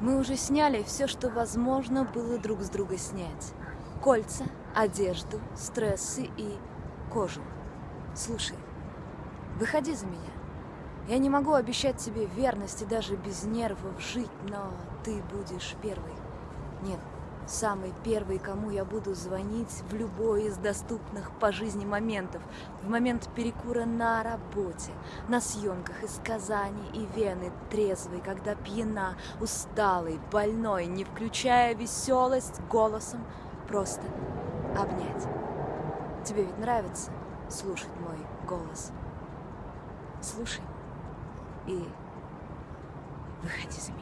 Мы уже сняли все, что возможно было друг с друга снять. Кольца, одежду, стрессы и кожу. Слушай, выходи за меня. Я не могу обещать тебе верности даже без нервов жить, но ты будешь первой. Нет, самый первый, кому я буду звонить в любой из доступных по жизни моментов. В момент перекура на работе, на съемках из Казани и Вены, трезвый, когда пьяна, усталый, больной, не включая веселость голосом, просто обнять. Тебе ведь нравится слушать мой голос? Слушай и выходи за меня.